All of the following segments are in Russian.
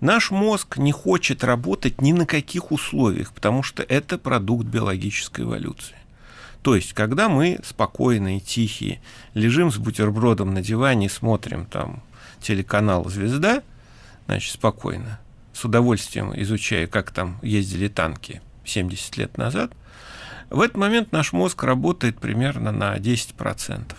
Наш мозг не хочет работать ни на каких условиях, потому что это продукт биологической эволюции. То есть, когда мы спокойные, тихие, лежим с бутербродом на диване, смотрим там телеканал «Звезда», значит, спокойно, с удовольствием изучая, как там ездили танки 70 лет назад, в этот момент наш мозг работает примерно на 10%.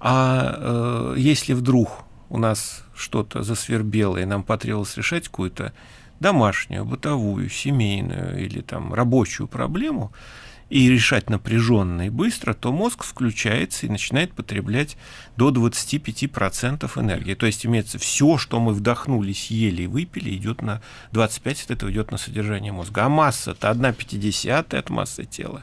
А э, если вдруг у нас что-то засвербело, и нам потребовалось решать какую-то домашнюю, бытовую, семейную или там рабочую проблему, и решать напряженно и быстро, то мозг включается и начинает потреблять до 25% энергии. То есть имеется все, что мы вдохнули, съели и выпили, идет на 25 от этого идет на содержание мозга. А масса-то 1,5 от массы тела.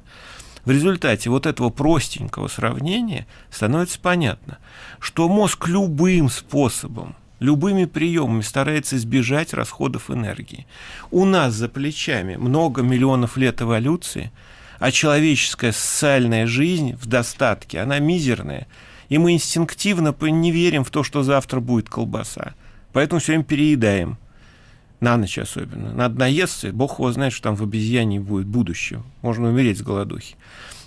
В результате вот этого простенького сравнения становится понятно, что мозг любым способом любыми приемами старается избежать расходов энергии. У нас за плечами много миллионов лет эволюции – а человеческая социальная жизнь в достатке, она мизерная. И мы инстинктивно не верим в то, что завтра будет колбаса. Поэтому все время переедаем. На ночь особенно. Надо наесться, бог его знает, что там в обезьяне будет будущее. Можно умереть с голодухи.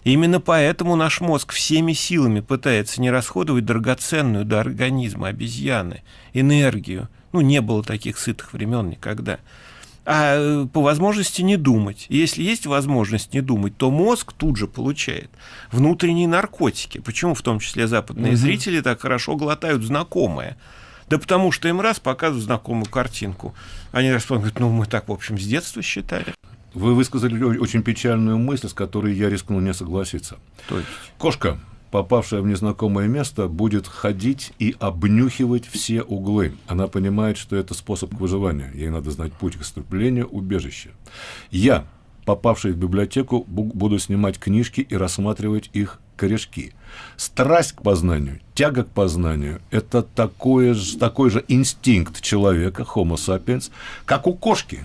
И именно поэтому наш мозг всеми силами пытается не расходовать драгоценную для организма обезьяны энергию. Ну, не было таких сытых времен никогда а э, по возможности не думать. И если есть возможность не думать, то мозг тут же получает внутренние наркотики. Почему в том числе западные угу. зрители так хорошо глотают знакомое? Да потому что им раз показывают знакомую картинку. Они говорят, ну мы так, в общем, с детства считали. Вы высказали очень печальную мысль, с которой я рискну не согласиться. То есть? Кошка попавшая в незнакомое место, будет ходить и обнюхивать все углы. Она понимает, что это способ к выживанию. Ей надо знать путь к отступлению, убежище. Я, попавший в библиотеку, буду снимать книжки и рассматривать их корешки. Страсть к познанию, тяга к познанию – это такое, такой же инстинкт человека, homo sapiens, как у кошки,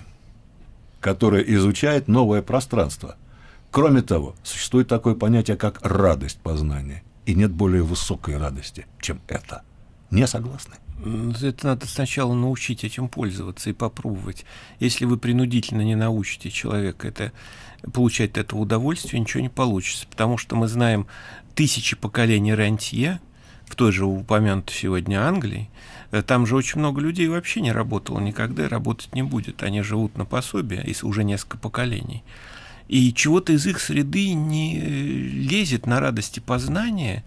которая изучает новое пространство. Кроме того, существует такое понятие, как радость познания. И нет более высокой радости, чем это. Не согласны? Это надо сначала научить этим пользоваться и попробовать. Если вы принудительно не научите человека это, получать это удовольствие, ничего не получится. Потому что мы знаем тысячи поколений рантье, в той же упомянутой сегодня Англии, там же очень много людей вообще не работало никогда и работать не будет. Они живут на пособие, и уже несколько поколений и чего-то из их среды не лезет на радости познания,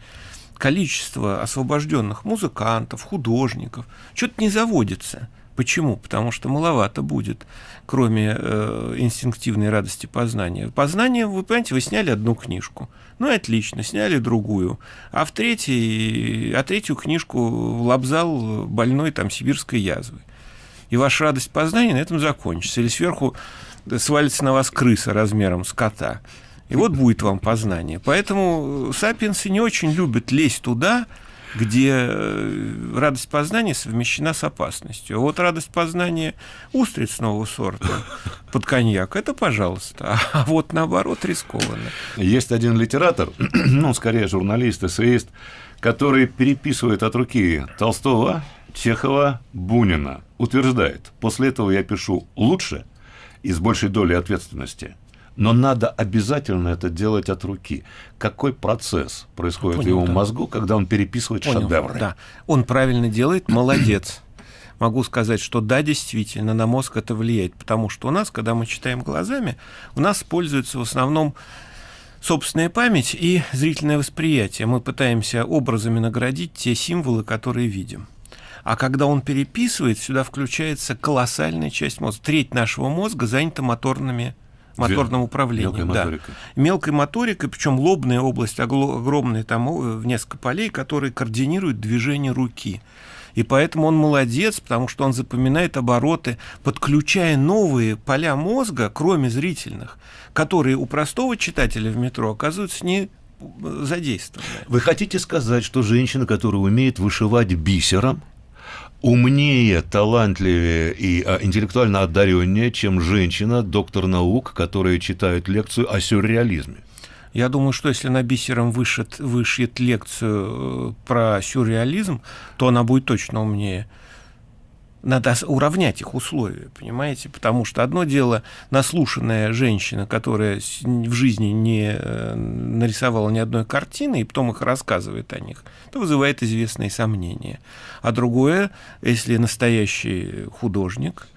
количество освобожденных музыкантов, художников, что-то не заводится. Почему? Потому что маловато будет, кроме э, инстинктивной радости познания. Познание, вы понимаете, вы сняли одну книжку. Ну и отлично, сняли другую. А в третьей, а третью книжку лобзал больной там сибирской язвой. И ваша радость познания на этом закончится. Или сверху свалится на вас крыса размером с кота. И вот будет вам познание. Поэтому сапиенсы не очень любят лезть туда, где э, радость познания совмещена с опасностью. А вот радость познания устриц нового сорта под коньяк, это пожалуйста. А вот наоборот рискованно. Есть один литератор, ну, скорее журналист, эссеист, который переписывает от руки Толстого, Чехова, Бунина. Утверждает, после этого я пишу лучше – и с большей долей ответственности. Но надо обязательно это делать от руки. Какой процесс происходит Понял, в его да. мозгу, когда он переписывает Понял, шедевры? Да, он правильно делает, молодец. Могу сказать, что да, действительно, на мозг это влияет, потому что у нас, когда мы читаем глазами, у нас используется в основном собственная память и зрительное восприятие. Мы пытаемся образами наградить те символы, которые видим. А когда он переписывает, сюда включается колоссальная часть мозга. Треть нашего мозга занята моторными моторным управлением. Мелкой да. моторикой. Мелкой моторикой, причем лобная область огромная, там в несколько полей, которые координируют движение руки. И поэтому он молодец, потому что он запоминает обороты, подключая новые поля мозга, кроме зрительных, которые у простого читателя в метро оказываются не задействованы. Вы хотите сказать, что женщина, которая умеет вышивать бисером, умнее, талантливее и а, интеллектуально одареннее, чем женщина, доктор наук, которая читает лекцию о сюрреализме. Я думаю, что если она бисером вышит, вышьет лекцию э, про сюрреализм, то она будет точно умнее. Надо уравнять их условия, понимаете? Потому что одно дело наслушанная женщина, которая в жизни не э, нарисовала ни одной картины, и потом их рассказывает о них, это вызывает известные сомнения. А другое, если настоящий художник,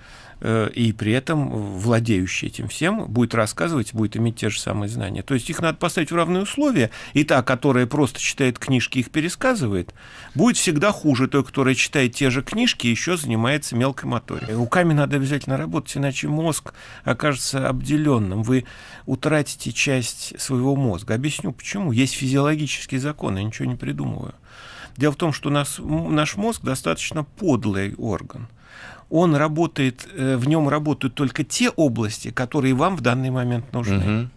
и при этом владеющий этим всем будет рассказывать, будет иметь те же самые знания. То есть их надо поставить в равные условия, и та, которая просто читает книжки их пересказывает, будет всегда хуже той, которая читает те же книжки еще занимается мелкой моторикой. Руками надо обязательно работать, иначе мозг окажется обделенным. Вы утратите часть своего мозга. Объясню почему. Есть физиологический закон, я ничего не придумываю. Дело в том, что нас, наш мозг достаточно подлый орган он работает, э, в нем работают только те области, которые вам в данный момент нужны. Угу.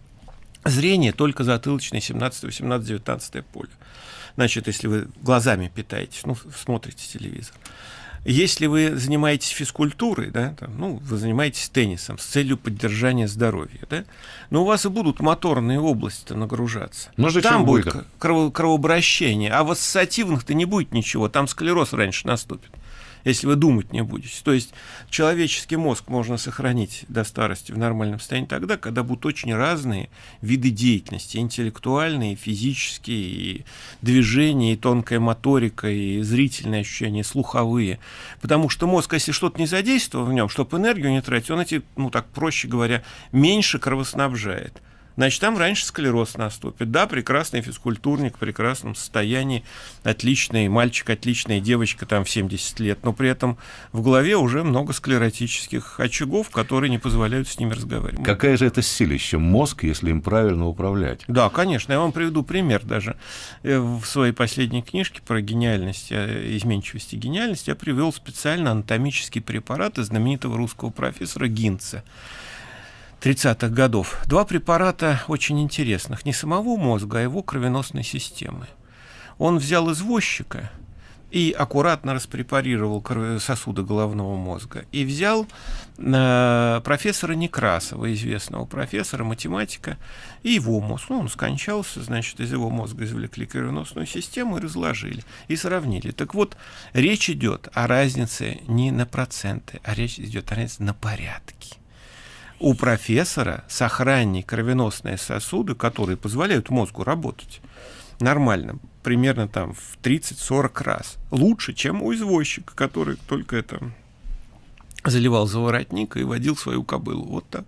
Зрение только затылочное 17, 18, 19 поле. Значит, если вы глазами питаетесь, ну, смотрите телевизор. Если вы занимаетесь физкультурой, да, там, ну, вы занимаетесь теннисом с целью поддержания здоровья, да, но у вас и будут моторные области нагружаться. Ну, там будет, будет крово кровообращение, а в ассоциативных-то не будет ничего, там склероз раньше наступит если вы думать не будете. То есть человеческий мозг можно сохранить до старости в нормальном состоянии тогда, когда будут очень разные виды деятельности, интеллектуальные, физические, и движения, и тонкая моторика, и зрительные ощущения, слуховые. Потому что мозг, если что-то не задействовал в нем, чтобы энергию не тратить, он эти, ну так проще говоря, меньше кровоснабжает значит, там раньше склероз наступит. Да, прекрасный физкультурник в прекрасном состоянии, отличный мальчик, отличная девочка там в 70 лет, но при этом в голове уже много склеротических очагов, которые не позволяют с ними разговаривать. Какая же это силища мозг, если им правильно управлять? Да, конечно. Я вам приведу пример даже. Э, в своей последней книжке про гениальность, э, изменчивость и гениальность я привел специально анатомический препарат из знаменитого русского профессора Гинца. 30-х годов. Два препарата очень интересных. Не самого мозга, а его кровеносной системы. Он взял извозчика и аккуратно распрепарировал сосуды головного мозга. И взял э, профессора Некрасова, известного профессора, математика, и его мозг. Ну, он скончался, значит, из его мозга извлекли кровеносную систему и разложили, и сравнили. Так вот, речь идет о разнице не на проценты, а речь идет о разнице на порядки у профессора сохраннее кровеносные сосуды, которые позволяют мозгу работать нормально, примерно там в 30-40 раз. Лучше, чем у извозчика, который только это заливал за воротник и водил свою кобылу. Вот так.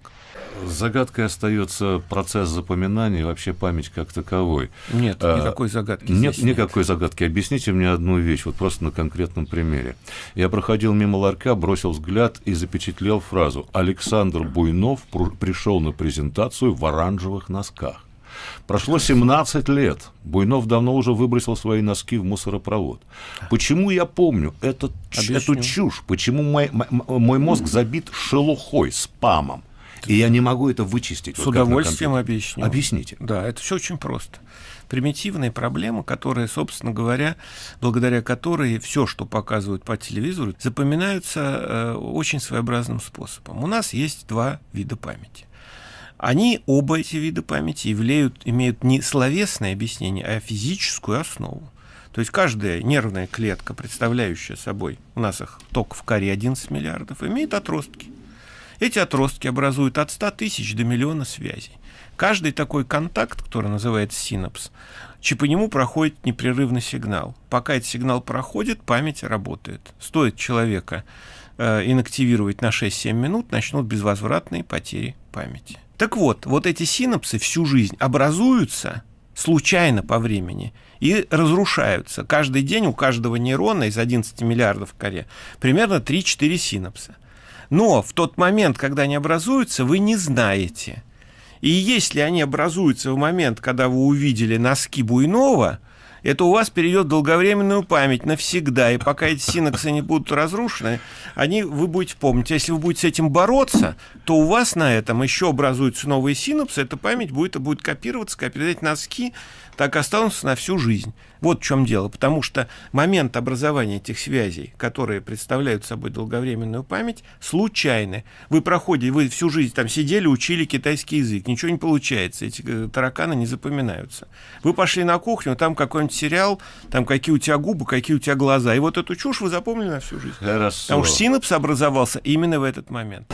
Загадкой остается процесс запоминания и вообще память как таковой. Нет, а, никакой загадки. Нет, нет никакой загадки. Объясните мне одну вещь, вот просто на конкретном примере. Я проходил мимо ларька, бросил взгляд и запечатлел фразу «Александр Буйнов пришел на презентацию в оранжевых носках». Прошло 17 лет. Буйнов давно уже выбросил свои носки в мусоропровод. Почему я помню этот, эту чушь? Почему мой, мой мозг забит шелухой, спамом? И я не могу это вычистить. С вот удовольствием объясню. Объясните. Да, это все очень просто. Примитивная проблема, которая, собственно говоря, благодаря которой все, что показывают по телевизору, запоминаются э, очень своеобразным способом. У нас есть два вида памяти. Они, оба эти вида памяти, являют, имеют не словесное объяснение, а физическую основу. То есть каждая нервная клетка, представляющая собой, у нас их только в коре 11 миллиардов, имеет отростки. Эти отростки образуют от 100 тысяч до миллиона связей. Каждый такой контакт, который называется синапс, по нему проходит непрерывный сигнал. Пока этот сигнал проходит, память работает. Стоит человека э, инактивировать на 6-7 минут, начнут безвозвратные потери памяти. Так вот, вот эти синапсы всю жизнь образуются случайно по времени и разрушаются. Каждый день у каждого нейрона из 11 миллиардов в коре примерно 3-4 синапса. Но в тот момент, когда они образуются, вы не знаете. И если они образуются в момент, когда вы увидели носки Буйнова, это у вас перейдет долговременную память навсегда. И пока эти синапсы не будут разрушены, они, вы будете помнить. Если вы будете с этим бороться, то у вас на этом еще образуются новые синапсы, эта память будет, будет копироваться, копировать носки, так останутся на всю жизнь. Вот в чем дело. Потому что момент образования этих связей, которые представляют собой долговременную память, случайны. Вы проходите, вы всю жизнь там сидели, учили китайский язык, ничего не получается, эти э, тараканы не запоминаются. Вы пошли на кухню, там какой-нибудь сериал, там какие у тебя губы, какие у тебя глаза. И вот эту чушь вы запомнили на всю жизнь. Хорошо. Потому что синапс образовался именно в этот момент.